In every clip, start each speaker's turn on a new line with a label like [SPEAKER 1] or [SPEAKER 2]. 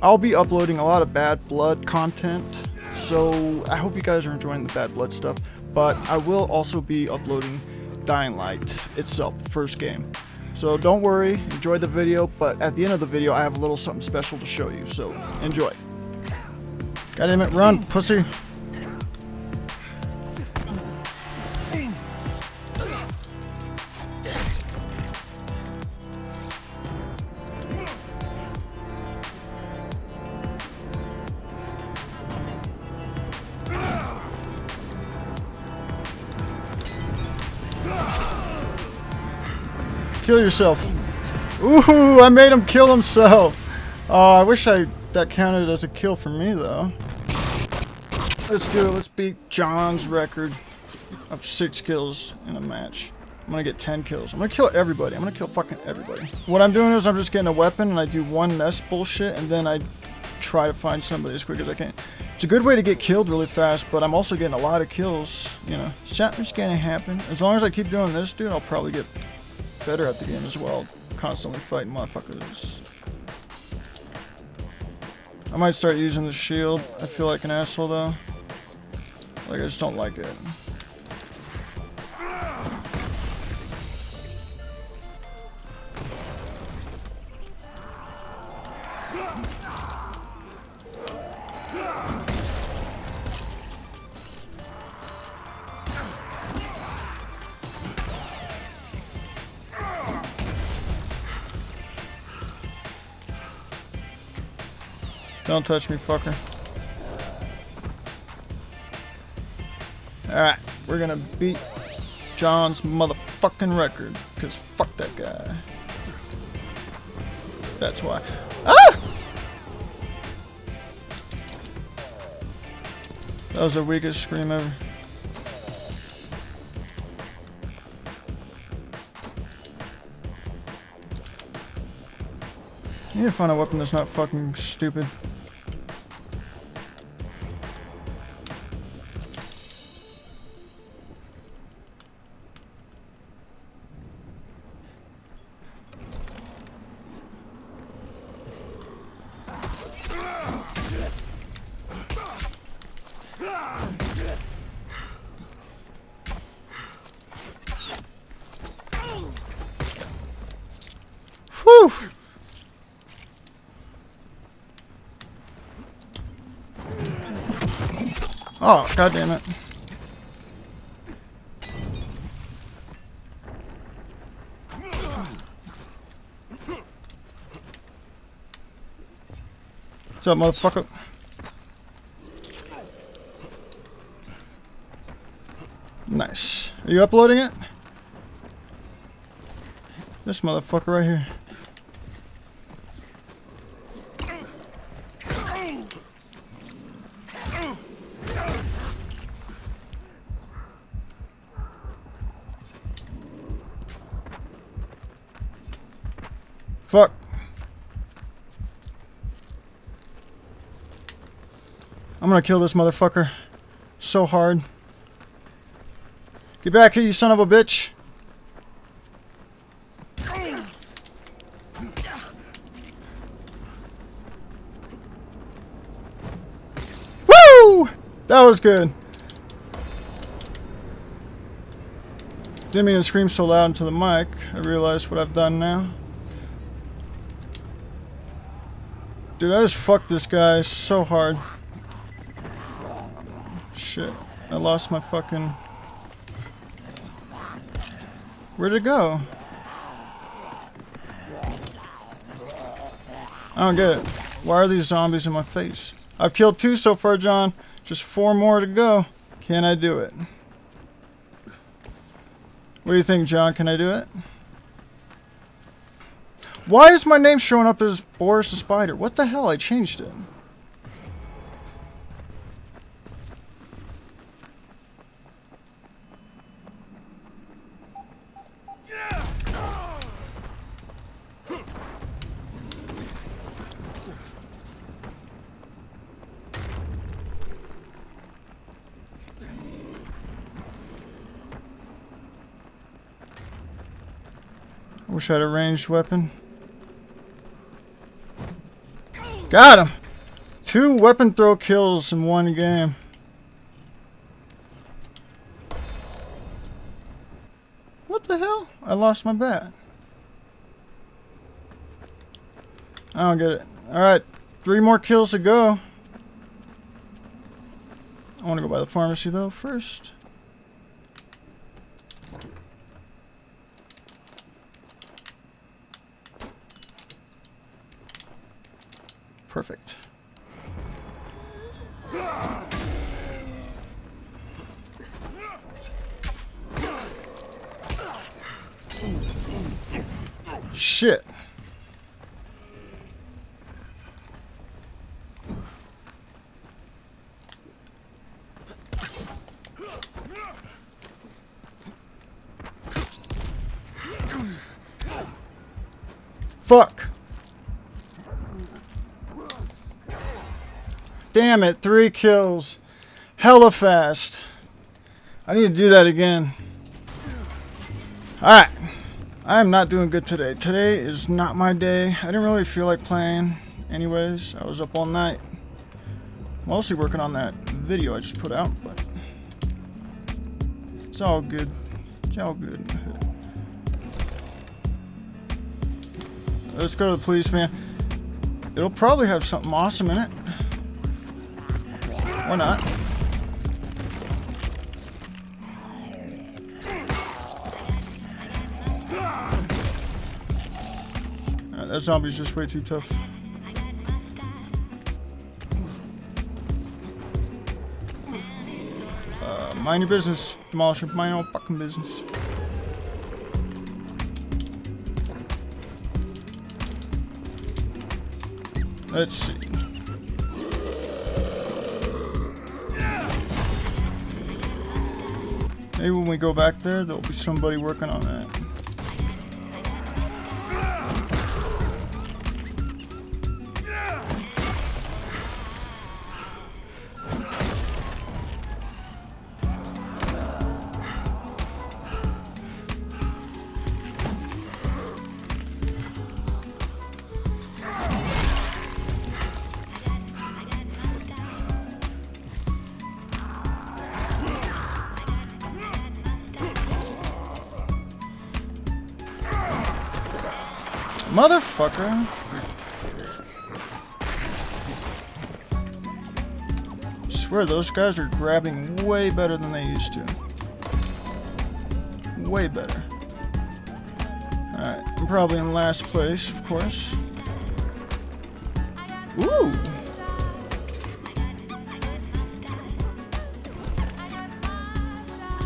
[SPEAKER 1] I'll be uploading a lot of Bad Blood content, so I hope you guys are enjoying the Bad Blood stuff. But I will also be uploading Dying Light itself, the first game. So don't worry, enjoy the video, but at the end of the video I have a little something special to show you, so enjoy. God it, run, pussy. Kill yourself. Ooh, I made him kill himself. Oh, I wish I that counted as a kill for me though. Let's do it. Let's beat John's record of six kills in a match. I'm gonna get 10 kills. I'm gonna kill everybody. I'm gonna kill fucking everybody. What I'm doing is I'm just getting a weapon and I do one nest bullshit and then I try to find somebody as quick as I can. It's a good way to get killed really fast, but I'm also getting a lot of kills. You know, something's gonna happen. As long as I keep doing this, dude, I'll probably get better at the game as well. Constantly fighting motherfuckers. I might start using the shield. I feel like an asshole though. Like I just don't like it. Don't touch me, fucker. Alright, we're gonna beat John's motherfucking record. Because fuck that guy. That's why. Ah! That was the weakest scream ever. I need to find a weapon that's not fucking stupid. Whew! Oh, god damn it. What's up, motherfucker? Nice. Are you uploading it? This motherfucker right here. Fuck. I'm gonna kill this motherfucker so hard. Get back here, you son of a bitch. Woo! That was good. Didn't mean to scream so loud into the mic. I realize what I've done now. Dude, I just fucked this guy so hard. Shit. I lost my fucking... Where'd it go? I don't get it. Why are these zombies in my face? I've killed two so far, John. Just four more to go. Can I do it? What do you think, John? Can I do it? Why is my name showing up as Boris the Spider? What the hell? I changed it. Wish I had a ranged weapon. Got him! Two weapon throw kills in one game. What the hell? I lost my bat. I don't get it. Alright, three more kills to go. I want to go by the pharmacy though first. Perfect. Shit. Fuck. Damn it, three kills. Hella fast. I need to do that again. Alright. I am not doing good today. Today is not my day. I didn't really feel like playing. Anyways, I was up all night. Mostly working on that video I just put out, but it's all good. It's all good. Let's go to the police van. It'll probably have something awesome in it. Or not. Uh, that zombie's just way too tough. Uh, mind your business, Demolisher. Mind your fucking business. Let's see. Maybe when we go back there, there'll be somebody working on that. Motherfucker. I swear those guys are grabbing way better than they used to. Way better. Alright, I'm probably in last place, of course. Ooh!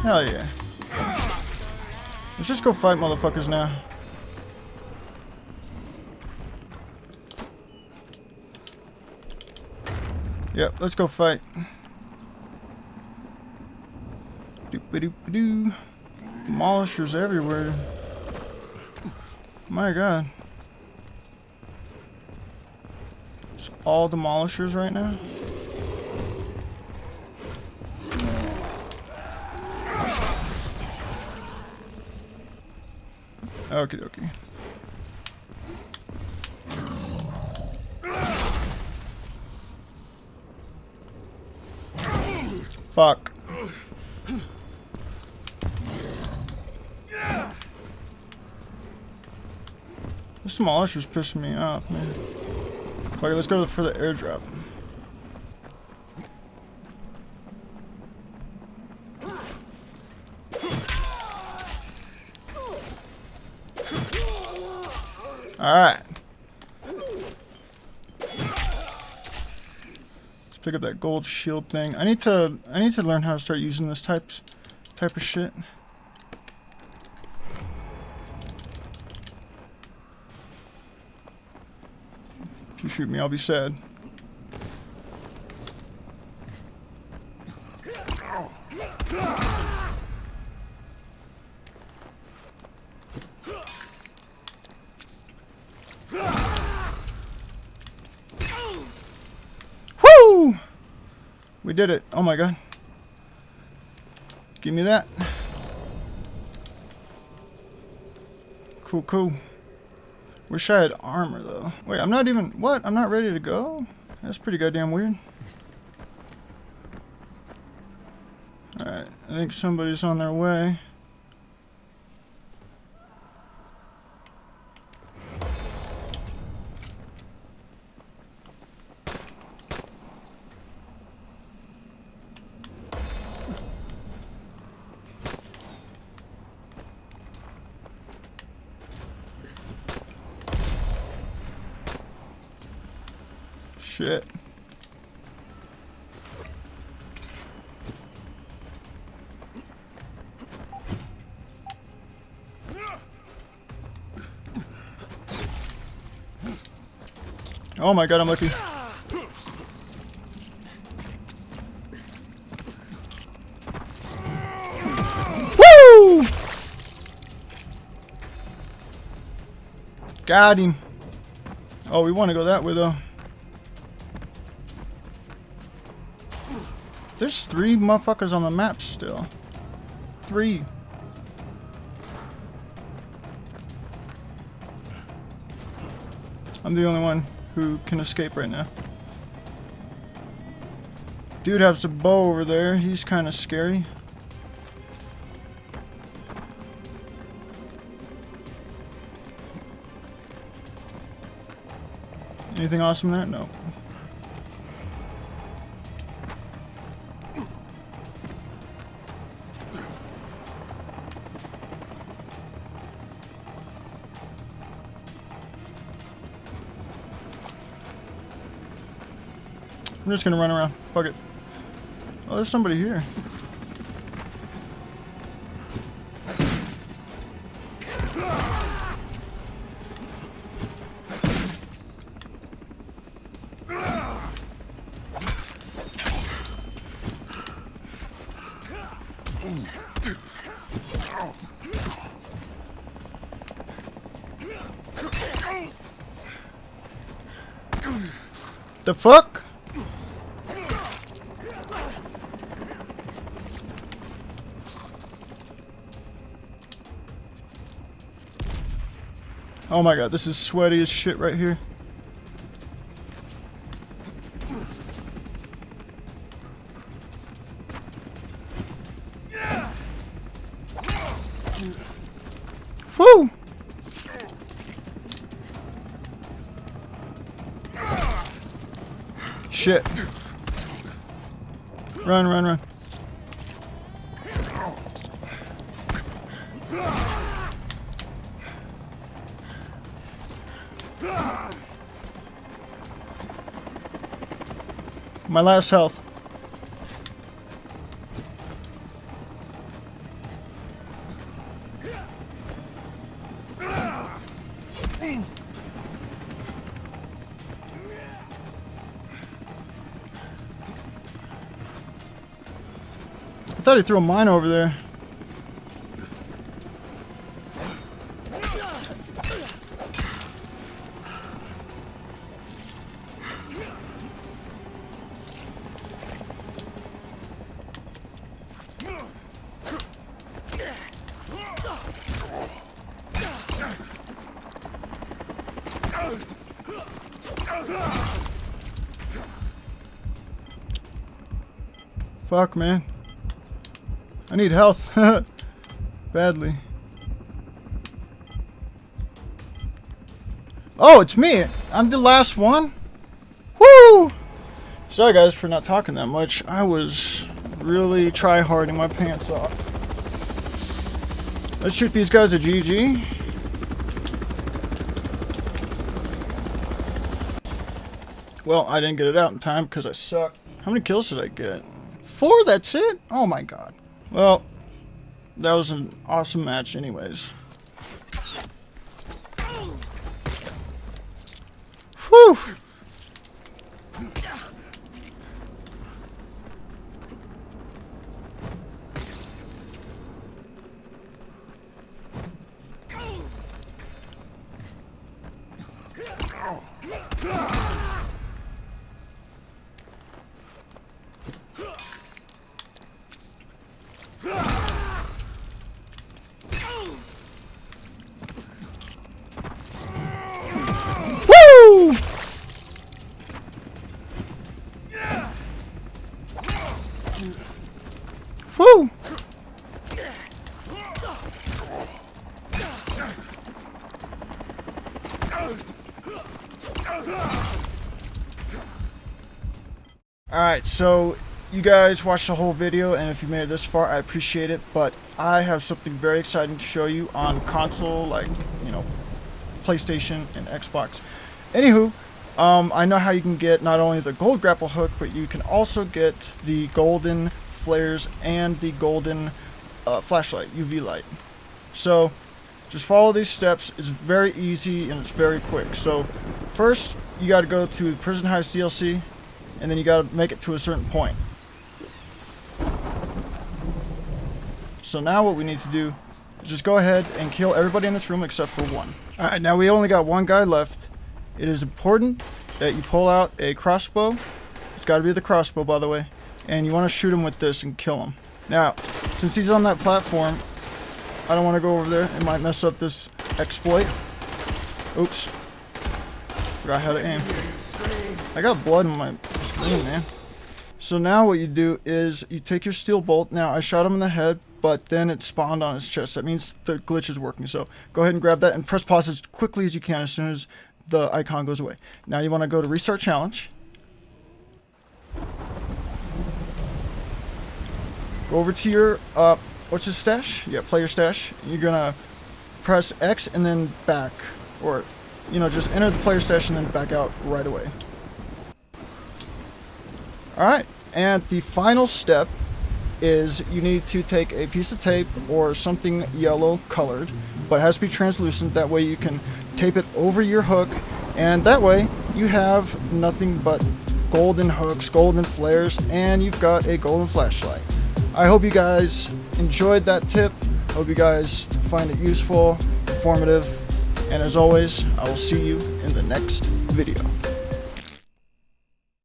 [SPEAKER 1] Hell yeah. Let's just go fight motherfuckers now. Yep, let's go fight. Doop doop doo. Demolishers everywhere. My god. It's all demolishers right now. Okay, dokie. Fuck. This demolisher's pissing me off, man. Okay, let's go for the airdrop. Alright. Pick up that gold shield thing. I need to I need to learn how to start using this types type of shit. If you shoot me, I'll be sad. We did it. Oh my god. Give me that. Cool, cool. Wish I had armor though. Wait, I'm not even, what? I'm not ready to go? That's pretty goddamn weird. Alright, I think somebody's on their way. Shit. Oh my god, I'm lucky. Woo! Got him. Oh, we want to go that way though. There's three motherfuckers on the map still. Three. I'm the only one who can escape right now. Dude has a bow over there. He's kind of scary. Anything awesome there? No. I'm just gonna run around. Fuck it. Oh, there's somebody here. The fuck? Oh my god, this is sweaty as shit right here. Woo! Shit. Run, run, run. My last health. I thought he threw a mine over there. Fuck, man. I need health. Badly. Oh, it's me. I'm the last one. Woo! Sorry, guys, for not talking that much. I was really try-harding my pants off. Let's shoot these guys a GG. Well, I didn't get it out in time because I suck. How many kills did I get? four? That's it? Oh my god. Well, that was an awesome match anyways. Whew! Alright, so you guys watched the whole video, and if you made it this far, I appreciate it, but I have something very exciting to show you on console, like, you know, PlayStation and Xbox. Anywho, um, I know how you can get not only the gold grapple hook, but you can also get the golden flares and the golden uh, flashlight, UV light. So, just follow these steps. It's very easy and it's very quick. So, first, you got to go to Prison Heist DLC, and then you got to make it to a certain point. So now what we need to do is just go ahead and kill everybody in this room except for one. Alright, now we only got one guy left. It is important that you pull out a crossbow. It's got to be the crossbow, by the way. And you want to shoot him with this and kill him. Now, since he's on that platform, I don't want to go over there. It might mess up this exploit. Oops. Forgot how to aim. I got blood in my screen, man. So now what you do is you take your steel bolt. Now, I shot him in the head, but then it spawned on his chest. That means the glitch is working. So go ahead and grab that and press pause as quickly as you can as soon as the icon goes away. Now you want to go to restart challenge. Go over to your, uh, what's his stash? Yeah, player stash. You're to press X and then back. Or, you know, just enter the player stash and then back out right away. Alright, and the final step is you need to take a piece of tape or something yellow colored, but has to be translucent. That way you can tape it over your hook, and that way you have nothing but golden hooks, golden flares, and you've got a golden flashlight. I hope you guys enjoyed that tip. Hope you guys find it useful, informative, and as always, I will see you in the next video.